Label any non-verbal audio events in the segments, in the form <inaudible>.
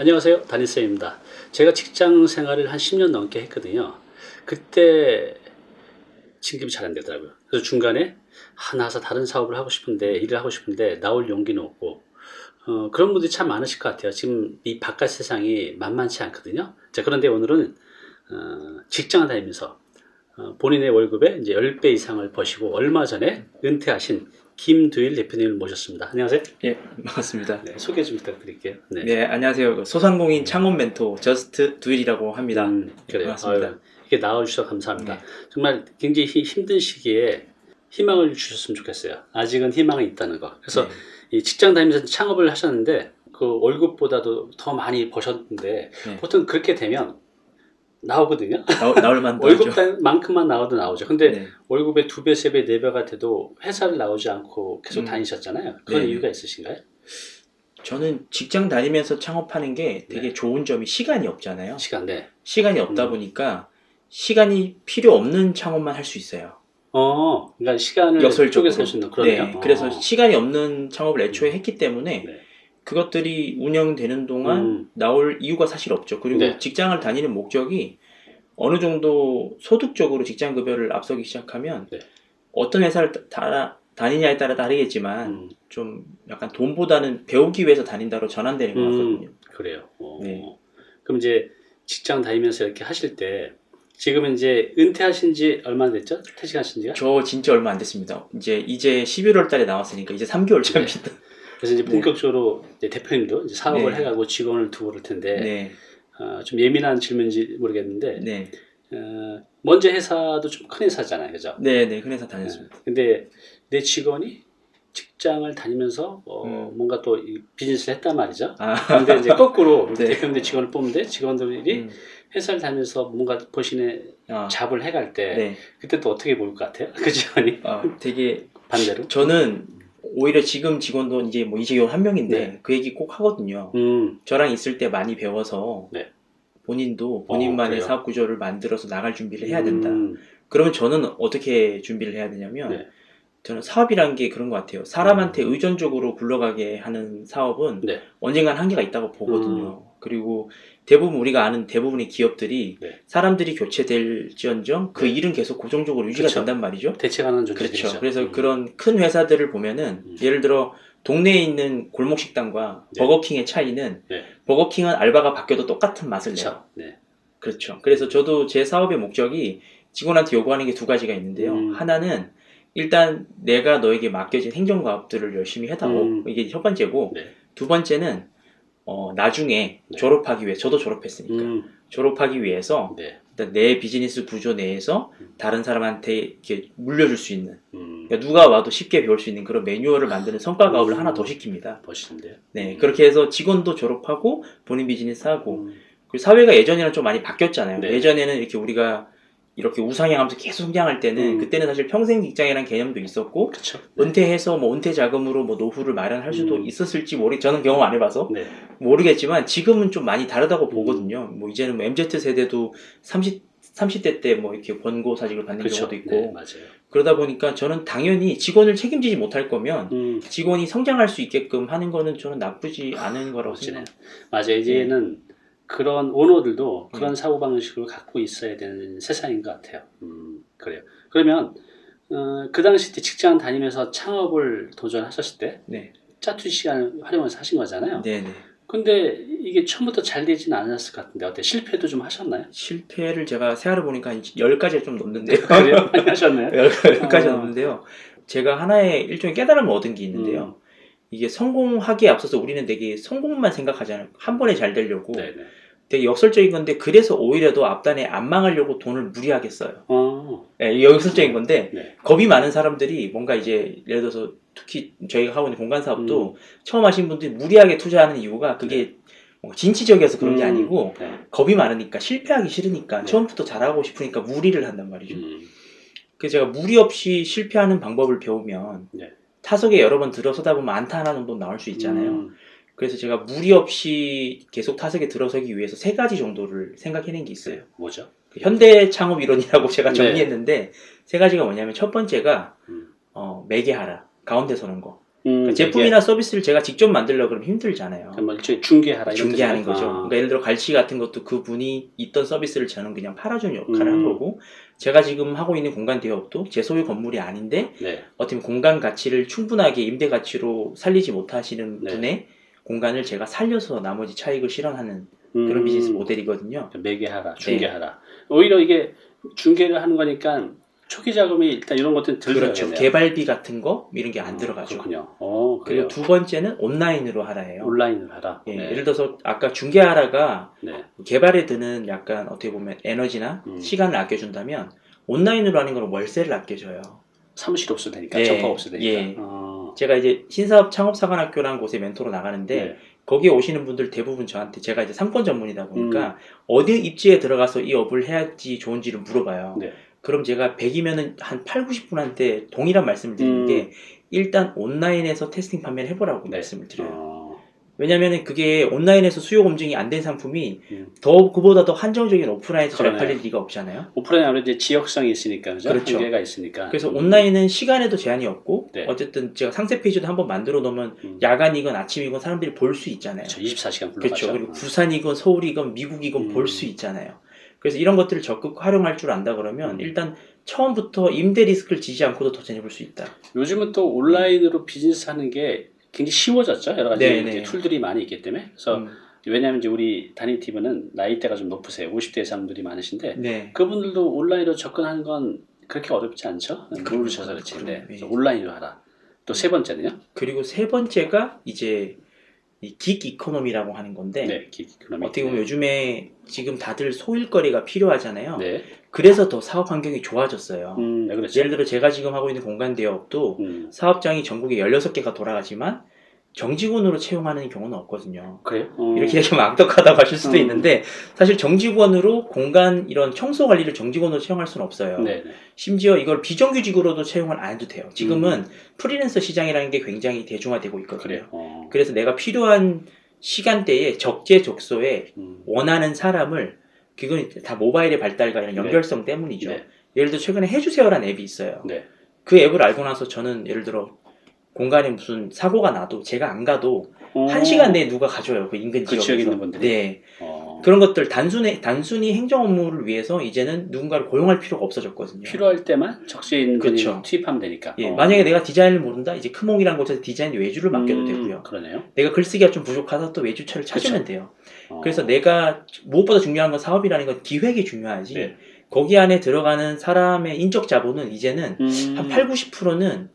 안녕하세요. 다니쌤입니다. 제가 직장 생활을 한 10년 넘게 했거든요. 그때 진급이 잘 안 되더라고요. 그래서 중간에 아, 나와서 다른 사업을 하고 싶은데 일을 하고 싶은데 나올 용기는 없고 어, 그런 분들이 참 많으실 것 같아요. 지금 이 바깥 세상이 만만치 않거든요. 자 그런데 오늘은 어, 직장을 다니면서 어, 본인의 월급의 이제 10배 이상을 버시고 얼마 전에 은퇴하신 김두일 대표님을 모셨습니다 안녕하세요 예, 반갑습니다. 네, 소개 좀 부탁드릴게요 네. 네, 안녕하세요. 소상공인 창업 멘토 Just Do일이라고 합니다. 음, 그래요. 반갑습니다. 아유, 이렇게 나와주셔서 감사합니다. 네. 정말 굉장히 히- 힘든 시기에 희망을 주셨으면 좋겠어요. 아직은 희망이 있다는 거. 그래서 네. 이 직장 다니면서 창업을 하셨는데 그 월급보다도 더 많이 버셨는데 네. 보통 그렇게 되면 나오거든요. 나올, 나올 만도. <laughs> 월급만큼만 나오도 나오죠. 근데 네. 월급의 두 배, 세 배, 네 배가 돼도 회사를 나오지 않고 계속 음. 다니셨잖아요. 그런 네. 이유가 있으신가요? 저는 직장 다니면서 창업하는 게 되게 네. 좋은 점이 시간이 없잖아요. 시간 내. 시간이 없다 음. 보니까 시간이 필요 없는 창업만 할 수 있어요. 어, 그러니까 시간을 역설적으로. 쪼개서 할수 있는 그러네요. 네, 그래서 어. 시간이 없는 창업을 애초에 했기 때문에 네. 그것들이 운영되는 동안 음. 나올 이유가 사실 없죠. 그리고 네. 직장을 다니는 목적이 어느 정도 소득적으로 직장 급여를 앞서기 시작하면 네. 어떤 회사를 다, 다- 다니냐에 따라 다르겠지만 음. 좀 약간 돈보다는 배우기 위해서 다닌다로 전환되는 것 같거든요. 음, 그래요. 어. 네. 그럼 이제 직장 다니면서 이렇게 하실 때 지금은 이제 은퇴하신 지 얼마나 됐죠? 퇴직하신 지가? 저 진짜 얼마 안 됐습니다. 이제 이제 11월 달에 나왔으니까 이제 3개월 차입니다. 그래서 이제 네. 본격적으로 이제 대표님도 이제 사업을 네. 해가고 직원을 두고 그럴 텐데 네. 어, 좀 예민한 질문인지 모르겠는데 네. 어, 먼저 회사도 좀 큰 회사잖아요, 그죠? 네, 네. 큰 회사 다녔습니다. 근데 내 직원이 직장을 다니면서 어, 음. 뭔가 또이 비즈니스를 했단 말이죠. 아, 근데 이제 거꾸로 <laughs> 네. 대표님들 직원을 뽑는데 직원들이 음. 회사를 다니면서 뭔가 보신의 아, 잡을 해갈 때 네. 그때 또 어떻게 보일 것 같아요? <laughs> 그 직원이 아, 되게 반대로? 저는 오히려 지금 직원도 이제 뭐 이제 한 명인데 네. 그 얘기 꼭 하거든요. 음, 저랑 있을 때 많이 배워서 네. 본인도 어, 본인만의 그래요? 사업 구조를 만들어서 나갈 준비를 해야 된다. 음, 그러면 저는 어떻게 준비를 해야 되냐면 네. 저는 사업이라는 게 그런 것 같아요. 사람한테 의존적으로 굴러가게 하는 사업은 네. 언젠간 한계가 있다고 보거든요. 그리고 대부분 우리가 아는 대부분의 기업들이 네. 사람들이 교체될지언정 그 네. 일은 계속 고정적으로 유지가 그쵸. 된단 말이죠. 대체가는 존재들이죠. 그렇죠. 그래서 음, 그런 큰 회사들을 보면은 음. 예를 들어 동네에 있는 골목 식당과 네. 버거킹의 차이는 네. 버거킹은 알바가 바뀌어도 똑같은 맛을 내요. 그렇죠. 네. 그렇죠. 그래서 저도 제 사업의 목적이 직원한테 요구하는 게 두 가지가 있는데요. 음. 하나는 일단 내가 너에게 맡겨진 행정가업들을 열심히 해다오. 음. 이게 첫 번째고 네. 두 번째는 어, 나중에 네. 졸업하기 위해 저도 졸업했으니까 음, 졸업하기 위해서 네. 일단 내 비즈니스 구조 내에서 음. 다른 사람한테 이렇게 물려줄 수 있는 음, 그러니까 누가 와도 쉽게 배울 수 있는 그런 매뉴얼을 만드는 성과 가업을 음. 하나 더 시킵니다. 멋있는데요. 네, 그렇게 해서 직원도 졸업하고 본인 비즈니스 하고 음, 그리고 사회가 예전이랑 좀 많이 바뀌었잖아요. 네. 예전에는 이렇게 우리가 이렇게 우상향하면서 계속 성장할 때는 음. 그때는 사실 평생 직장이라는 개념도 있었고 그렇죠. 은퇴해서 뭐 은퇴 자금으로 뭐 노후를 마련할 수도 음. 있었을지 모르 저는 경험 안 해봐서 네. 모르겠지만 지금은 좀 많이 다르다고 음. 보거든요. 뭐 이제는 뭐 MZ 세대도 30 30대 때 뭐 이렇게 권고 사직을 받는 그렇죠. 경우도 있고 네. 그러다 보니까 저는 당연히 직원을 책임지지 못할 거면 음, 직원이 성장할 수 있게끔 하는 거는 저는 나쁘지 않은 거라고. 생각합니다. 맞아요. 이제는 그런 오너들도 네. 그런 사고 방식을 갖고 있어야 되는 세상인 것 같아요. 음, 그래요. 그러면 어, 그 당시 때 직장 다니면서 창업을 도전하셨을 때 네, 짜투리 시간을 활용해서 하신 거잖아요. 네, 네. 근데 이게 처음부터 잘 되지는 않았을 것 같은데 어때? 실패도 좀 하셨나요? 실패를 제가 세알을 보니까 한 10가지가 좀 넘는데요. 그래요? 많이 <laughs> 하셨나요? 10가지 어. 넘는데요. 제가 하나의 일종의 깨달음을 얻은 게 있는데요. 음. 이게 성공하기에 앞서서 우리는 되게 성공만 생각하잖아요. 한 번에 잘 되려고. 네네. 되게 역설적인 건데 그래서 오히려 더 앞단에 안 망하려고 돈을 무리하게 써요. 어, 예, 이게 역설적인 건데 네. 겁이 많은 사람들이 뭔가 이제 예를 들어서 특히 저희가 하고 있는 공간 사업도 음. 처음 하신 분들이 무리하게 투자하는 이유가 그게 뭔가 진취적이어서 그런 게 음. 아니고 네. 겁이 많으니까 실패하기 싫으니까 네. 처음부터 잘하고 싶으니까 무리를 한단 말이죠. 음, 그래서 제가 무리 없이 실패하는 방법을 배우면 네. 타석에 여러 번 들어서다 보면 안타 하나 정도 나올 수 있잖아요. 음, 그래서 제가 무리 없이 계속 타석에 들어서기 위해서 세 가지 정도를 생각해낸 게 있어요. 뭐죠? 그 현대 창업 이론이라고 <laughs> 제가 네. 정리했는데 세 가지가 뭐냐면 첫 번째가 음. 어, 매개하라 가운데 서는 거. 음, 그러니까 제품이나 서비스를 제가 직접 만들려고 그러면 힘들잖아요. 이게 뭐 일종의 중개하라 중개하는? 거죠. 아. 그러니까 예를 들어 갈치 같은 것도 그 분이 있던 서비스를 저는 그냥 팔아주는 역할을 음. 한 거고 제가 지금 하고 있는 공간 대업도 제 소유 건물이 아닌데 네. 어떻게 보면 공간 가치를 충분하게 임대 가치로 살리지 못하시는 네. 분의 공간을 제가 살려서 나머지 차익을 실현하는 음, 그런 비즈니스 모델이거든요. 매개하라, 중개하라. 오히려 이게 중개를 하는 거니까 초기 자금이 일단 이런 것들은 들 그렇죠. 개발비 같은 거 이런 게안 어, 들어가죠. 그렇군요. 어, 그래요. 그리고 두 번째는 온라인으로 하라예요. 온라인을 하라. 예, 네. 예를 들어서 아까 중개하라가 네. 개발에 드는 약간 어떻게 보면 에너지나 음. 시간을 아껴준다면 온라인으로 하는 건 월세를 아껴줘요. 사무실 없어도 되니까, 예, 접합 없어도 되니까. 예. 어, 제가 이제 신사업 창업사관학교라는 곳에 멘토로 나가는데 네. 거기에 오시는 분들 대부분 저한테 제가 이제 상권 전문이다 음. 보니까 어디 입지에 들어가서 이 업을 해야지 좋은지를 물어봐요. 네. 그럼 제가 100이면은 한 8, 90분한테 동일한 말씀을 드리는 음. 게 일단 온라인에서 테스팅 판매를 해보라고 네. 말씀을 드려요. 어, 왜냐면은 그게 온라인에서 수요 검증이 안 된 상품이 음. 더 그보다 더 한정적인 오프라인에서 잘 그러네요. 팔릴 리가 없잖아요. 오프라인 아무래도 이제 지역성이 있으니까, 그죠? 그렇죠. 한계가 있으니까. 그래서 음. 온라인은 시간에도 제한이 없고 네. 어쨌든 제가 상세 페이지도 한번 만들어 놓으면 음. 야간이건 아침이건 사람들이 볼 수 있잖아요. 그렇죠. 24시간 굴러가죠. 그렇죠. 그리고 어. 부산이건 서울이건 미국이건 음. 볼수 있잖아요. 그래서 이런 것들을 적극 활용할 줄 안다 그러면 음. 일단 처음부터 임대 리스크를 지지 않고도 도전해볼 수 있다. 요즘은 또 온라인으로 비즈니스 하는 게 굉장히 쉬워졌죠. 여러 가지 네, 네. tool들이 많이 있기 때문에. 그래서 음, 왜냐하면 이제 우리 단위티브는 나이대가 좀 높으세요. 50대 사람들이 많으신데 네. 그분들도 온라인으로 접근하는 건 그렇게 어렵지 않죠. 모르셔서 그렇지. 네. 온라인으로 하라. 또 세 번째는요? 그리고 세 번째가 이제 이긱 이코노미라고 하는 건데 네, 기기코노미. 어떻게 보면 요즘에 지금 다들 소일거리가 필요하잖아요. 네. 그래서 더 사업 환경이 좋아졌어요. 음, 네, 그렇죠. 예를 들어 제가 지금 하고 있는 공간 대업도 음, 사업장이 전국에 16개가 돌아가지만 정직원으로 채용하는 경우는 없거든요. 그래요? 어, 이렇게 얘기하면 악덕하다고 하실 수도 음. 있는데 사실 정직원으로 공간 이런 청소 관리를 정직원으로 채용할 수는 없어요. 네, 네. 심지어 이걸 비정규직으로도 채용을 안 해도 돼요. 지금은 음. 프리랜서 시장이라는 게 굉장히 대중화되고 있거든요. 그래요. 어, 그래서 내가 필요한 시간대에 적재적소에 음, 원하는 사람을 그건 다 모바일의 발달과 이런 네. 연결성 때문이죠. 네. 예를 들어 최근에 해주세요라는 앱이 있어요. 네. 그 앱을 알고 나서 저는 예를 들어 공간에 무슨 사고가 나도 제가 안 가도 어, 한 시간 내에 누가 가줘요. 그 인근 그. 지역에 있는 분들이? 네. 어, 그런 것들 단순히 단순히 행정 업무를 위해서 이제는 누군가를 고용할 필요가 없어졌거든요. 필요할 때만 적시에 있는 그렇죠. 투입하면 되니까. 예, 어. 만약에 내가 디자인을 모른다, 이제 크몽이라는 곳에서 디자인 외주를 맡겨도 음, 되고요. 그러네요. 내가 글쓰기가 좀 부족하다 또 외주차를 찾으면 그쵸. 돼요. 어, 그래서 내가 무엇보다 중요한 건 사업이라는 건 기획이 중요하지. 네. 거기 안에 들어가는 사람의 인적 자본은 이제는 음, 한 8, 90%는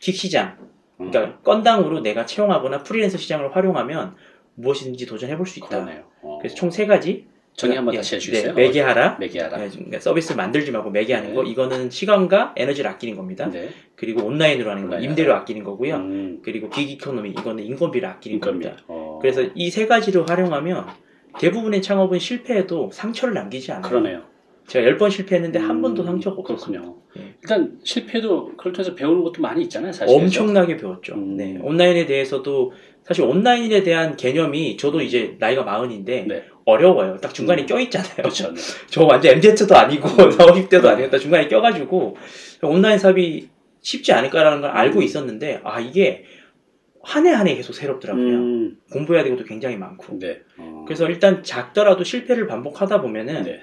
뒷시장, 음, 그러니까 건당으로 내가 채용하거나 프리랜서 시장을 활용하면 무엇이든지 도전해 볼 수 있다. 그러네요. 어. 그래서 총 세 가지. 정의 한번 예, 다시 해주세요. 네, 매개하라. 매개하라. 네, 그러니까 서비스 만들지 말고 매개하는 네. 거. 이거는 시간과 에너지를 아끼는 겁니다. 네. 그리고 온라인으로 하는 거, 온라인 임대료 아끼는 거고요. 음, 그리고 gig economy, 이거는 인건비를 아끼는 인건비. 겁니다. 어, 그래서 이 세 가지를 활용하면 대부분의 창업은 실패해도 상처를 남기지 않아요. 그러네요. 제가 열 번 실패했는데 한 음, 번도 상처가 없었어요. 그렇군요. 예. 일단 실패도 그걸 통해서 배우는 것도 많이 있잖아요, 사실. 엄청나게 배웠죠. 음. 네. 온라인에 대해서도 사실 온라인에 대한 개념이 저도 이제 나이가 마흔인데 네. 어려워요. 딱 중간에 음. 껴있잖아요. 그렇죠. 네. <laughs> 저 완전 MZ도 아니고 <laughs> 음. 40, 50대도 아니고 딱 중간에 껴가지고 온라인 사업이 쉽지 않을까라는 걸 알고 음. 있었는데 아 이게 한 해 한 해 계속 새롭더라고요. 음, 공부해야 되고도 굉장히 많고. 네. 어, 그래서 일단 작더라도 실패를 반복하다 보면은 네.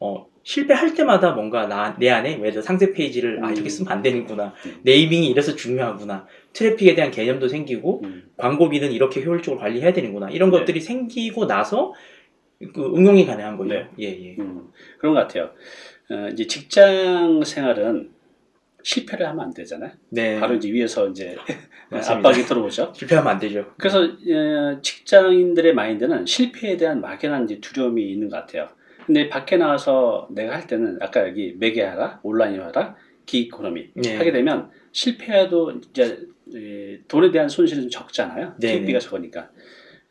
어, 실패할 때마다 뭔가 나, 내 안에 예를 들어 상세 페이지를 아 음. 이렇게 쓰면 안 되는구나 음. 네이밍이 이래서 중요하구나 트래픽에 대한 개념도 생기고 음, 광고비는 이렇게 효율적으로 관리해야 되는구나 이런 네. 것들이 생기고 나서 그 응용이 가능한 거죠 네. 예 예 음, 그런 것 같아요. 어, 이제 직장 생활은 실패를 하면 안 되잖아요. 네 바로 이제 위에서 이제 <laughs> 맞습니다. 압박이 들어오죠. 실패하면 안 되죠 그래서 어, 직장인들의 마인드는 실패에 대한 막연한 이제 두려움이 있는 것 같아요. 근데 밖에 나와서 내가 할 때는 아까 여기 매개하라, 온라인 하라, 기이코노미 네. 하게 되면 실패해도 이제 이 돈에 대한 손실은 좀 적잖아요. 네. 적으니까.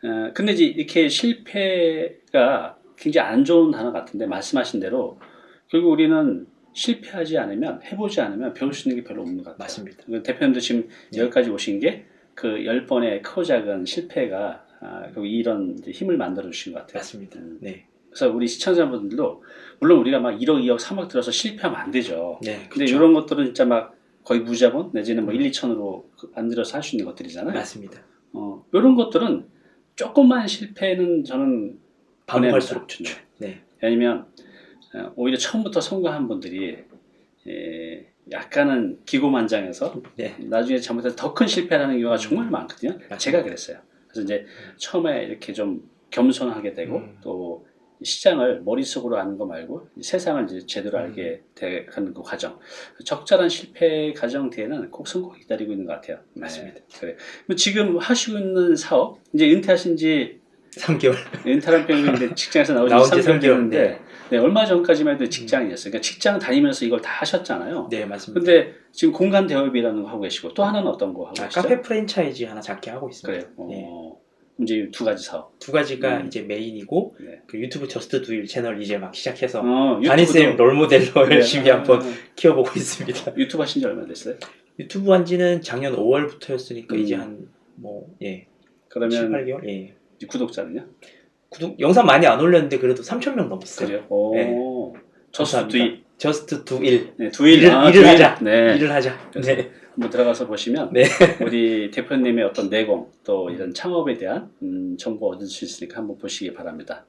어, 근데 이제 이렇게 실패가 굉장히 안 좋은 단어 같은데 말씀하신 대로 결국 우리는 실패하지 않으면 해보지 않으면 배울 수 있는 게 별로 없는 것 같아요. 맞습니다 그 대표님도 지금 네. 여기까지 오신 게 그 열 번의 크고 작은 실패가 아, 결국 이런 힘을 만들어 주신 것 같아요. 맞습니다 음. 네, 그래서 우리 시청자분들도 물론 우리가 막 1억, 2억, 3억 들어서 실패하면 안 되죠. 네 근데 그렇죠. 이런 것들은 진짜 막 거의 무자본 내지는 뭐 1, 2천으로 안 들여서 할 수 있는 것들이잖아요. 맞습니다. 어, 이런 것들은 조금만 실패는 저는 반복할수록. 좋죠. 네. 왜냐면 어, 오히려 처음부터 성공한 분들이 에, 약간은 기고만장해서 네. 나중에 잘못해서 더 큰 실패라는 경우가 정말 많거든요. 맞습니다. 제가 그랬어요. 그래서 이제 처음에 이렇게 좀 겸손하게 되고 음. 또 시장을 머릿속으로 아는 거 말고 세상을 이제 제대로 음. 알게 돼가는 그 과정. 적절한 실패 과정 뒤에는 꼭 성공이 기다리고 있는 것 같아요. 네, 맞습니다. 그래. 뭐 지금 하시고 있는 사업 이제 은퇴하신 지 3개월. 은퇴란 표현인데 직장에서 나오신 나온 지지 3개월 3개월. 됐는데 네. 네, 얼마 전까지만 해도 직장이었어요. 그러니까 직장 다니면서 이걸 다 하셨잖아요. 네, 맞습니다. 근데 지금 공간 대여업이라는 거 하고 계시고 또 하나는 어떤 거 하고 아, 계시죠? 카페 프랜차이즈 하나 작게 하고 있습니다. 그래요. 어, 네. 이제 두 가지 사업. 두 가지가 음. 이제 메인이고 네. 그 유튜브 Just Do일 채널 이제 막 시작해서 어, 다니쌤 롤모델로 네. 열심히 한번 아, 키워보고 있습니다. <laughs> 유튜브 하신 지 얼마 됐어요? 유튜브 한 지는 작년 5월부터였으니까 음. 이제 한 뭐 예, 7, 그러면 8개월? 예. 구독자는요? 구독 영상 많이 안 올렸는데 그래도 3,000명 넘었어요. 그래요? 오. 네. Just. Do일. Just Do일 네, Do일. 일을- 아, 일을 Do일. 하자. 네. 일을 하자. 네. 한번 들어가서 보시면 네. <laughs> 우리 대표님의 어떤 내공 또 이런 창업에 대한 음, 정보 얻을 수 있으니까 한번 보시기 바랍니다.